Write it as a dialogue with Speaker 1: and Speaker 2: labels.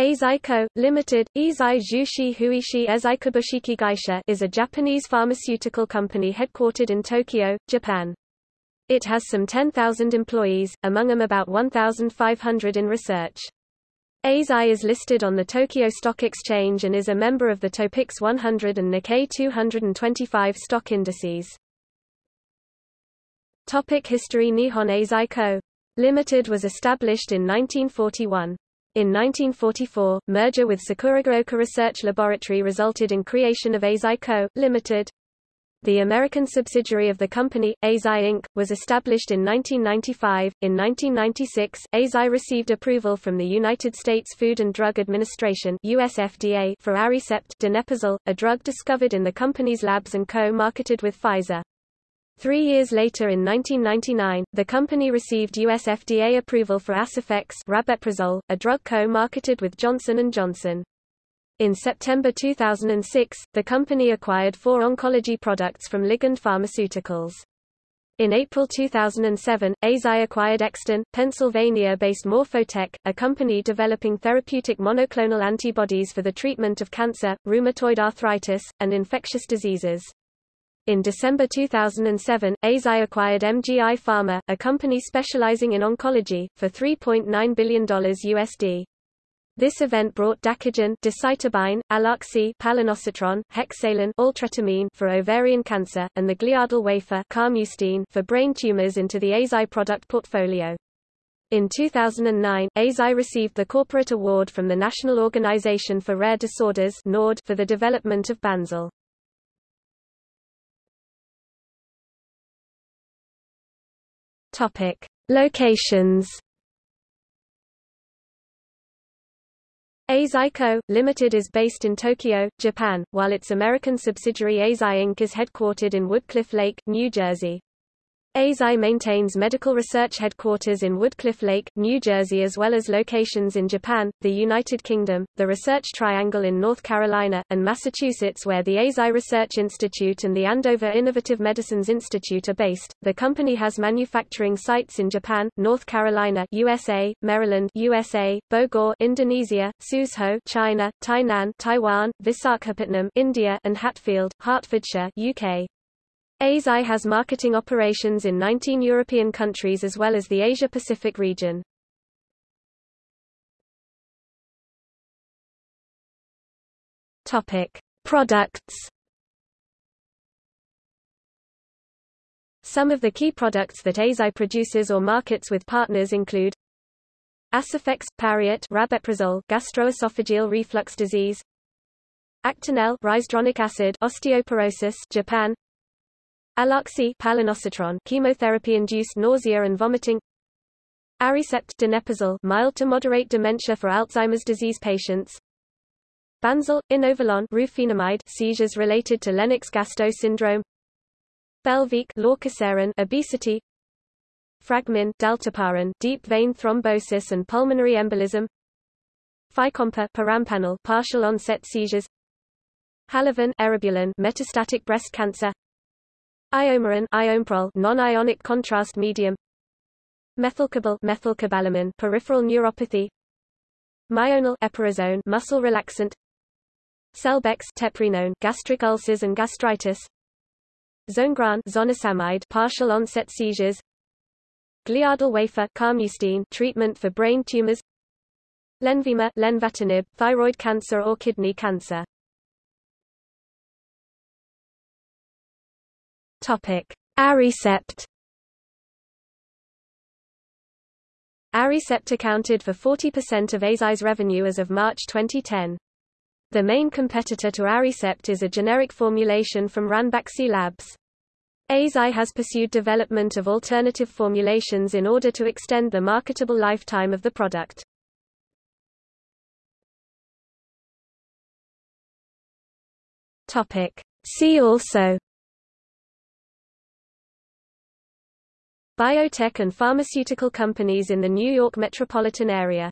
Speaker 1: Eisai Co., Limited, Eisai Jushi Huishi Eisai Gaisha is a Japanese pharmaceutical company headquartered in Tokyo, Japan. It has some 10,000 employees, among them about 1,500 in research. Eisai is listed on the Tokyo Stock Exchange and is a member of the Topix 100 and Nikkei 225 stock indices. Topic History Nihon Eisai Co. Limited was established in 1941. In 1944, merger with Sakuragaoka Research Laboratory resulted in creation of Eisai Co., Limited. The American subsidiary of the company, Eisai Inc., was established in 1995. In 1996, Eisai received approval from the United States Food and Drug Administration (USFDA) for Aricept donepezil, a drug discovered in the company's labs and co-marketed with Pfizer. Three years later in 1999, the company received US FDA approval for Aciphex rabeprazole, a drug co-marketed with Johnson & Johnson. In September 2006, the company acquired four oncology products from Ligand Pharmaceuticals. In April 2007, Eisai acquired Exton, Pennsylvania-based Morphotek, a company developing therapeutic monoclonal antibodies for the treatment of cancer, rheumatoid arthritis, and infectious diseases. In December 2007, Eisai acquired MGI Pharma, a company specializing in oncology, for $3.9 billion USD. This event brought Dacogen, decitabine, aloxi, palonosetron, hexalin, altretamine for ovarian cancer, and the gliadel wafer carmustine for brain tumors into the Eisai product portfolio. In 2009, Eisai received the Corporate Award from the National Organization for Rare Disorders for the development of Banzel. Topic: Locations. Eisai Co., Limited is based in Tokyo, Japan, while its American subsidiary Eisai Inc. is headquartered in Woodcliff Lake, New Jersey. Eisai maintains medical research headquarters in Woodcliff Lake, New Jersey as well as locations in Japan, the United Kingdom, the Research Triangle in North Carolina, and Massachusetts where the Eisai Research Institute and the Andover Innovative Medicines Institute are based. The company has manufacturing sites in Japan, North Carolina, USA, Maryland, USA, Bogor, Indonesia, Suzhou, China, Tainan, Taiwan, Visakhapatnam, India, and Hatfield, Hertfordshire, UK. Eisai has marketing operations in 19 European countries as well as the Asia-Pacific region. Topic: Products. Some of the key products that Eisai produces or markets with partners include Aciphex, Pariet, rabeprazole, gastroesophageal reflux disease, Actonel, risedronic acid, osteoporosis, Japan, Aloxi palonosetron chemotherapy-induced nausea and vomiting. Aricept donepezil mild to moderate dementia for Alzheimer's disease patients. Banzel, inovelon rufinamide seizures related to Lennox-Gastaut syndrome. Belviq lorcaserin obesity. Fragmin dalteparin deep vein thrombosis and pulmonary embolism. Fycompa perampanel partial onset seizures. Halaven eribulin metastatic breast cancer Iomeron iomeprol non-ionic contrast medium. Methycobal methylcobalamin peripheral neuropathy. Myonal eperisone muscle relaxant. Selbex teprenone gastric ulcers and gastritis. Zonegran zonisamide partial onset seizures. Gliadel wafer carmustine treatment for brain tumors. Lenvima lenvatinib thyroid cancer or kidney cancer Topic: Aricept. Aricept accounted for 40% of Eisai's revenue as of March 2010. The main competitor to Aricept is a generic formulation from Ranbaxy Labs. Eisai has pursued development of alternative formulations in order to extend the marketable lifetime of the product. See also biotech and pharmaceutical companies in the New York metropolitan area